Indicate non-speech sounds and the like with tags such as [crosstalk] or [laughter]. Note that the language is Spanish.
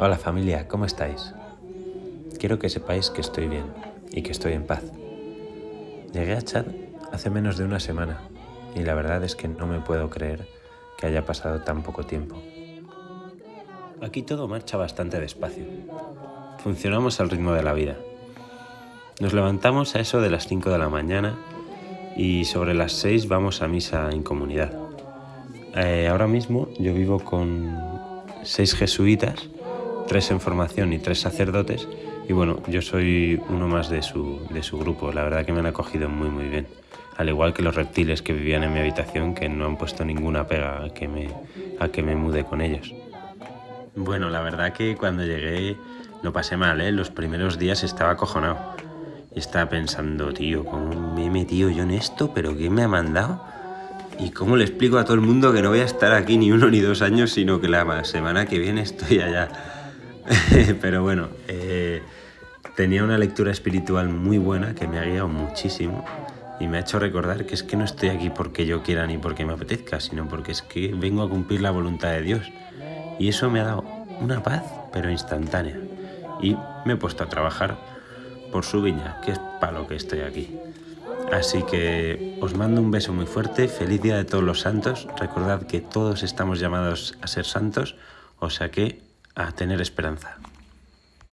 Hola familia, ¿cómo estáis? Quiero que sepáis que estoy bien y que estoy en paz. Llegué a Chad hace menos de una semana y la verdad es que no me puedo creer que haya pasado tan poco tiempo. Aquí todo marcha bastante despacio. Funcionamos al ritmo de la vida. Nos levantamos a eso de las 5 de la mañana y sobre las 6 vamos a misa en comunidad. Eh, ahora mismo yo vivo con seis jesuitas tres en formación y tres sacerdotes. Y bueno, yo soy uno más de su, de su grupo. La verdad que me han acogido muy, muy bien. Al igual que los reptiles que vivían en mi habitación, que no han puesto ninguna pega a que me, a que me mude con ellos. Bueno, la verdad que cuando llegué lo pasé mal, ¿eh? Los primeros días estaba acojonado. Estaba pensando, tío, ¿cómo me he metido yo en esto? ¿Pero qué me ha mandado? ¿Y cómo le explico a todo el mundo que no voy a estar aquí ni uno ni dos años, sino que la semana que viene estoy allá? [laughs] Pero bueno, eh, tenía una lectura espiritual muy buena que me ha guiado muchísimo y me ha hecho recordar que es que no estoy aquí porque yo quiera ni porque me apetezca, sino porque es que vengo a cumplir la voluntad de Dios. Y eso me ha dado una paz, pero instantánea. Y me he puesto a trabajar por su viña, que es para lo que estoy aquí. Así que os mando un beso muy fuerte, feliz día de todos los santos, recordad que todos estamos llamados a ser santos, o sea que a tener esperanza.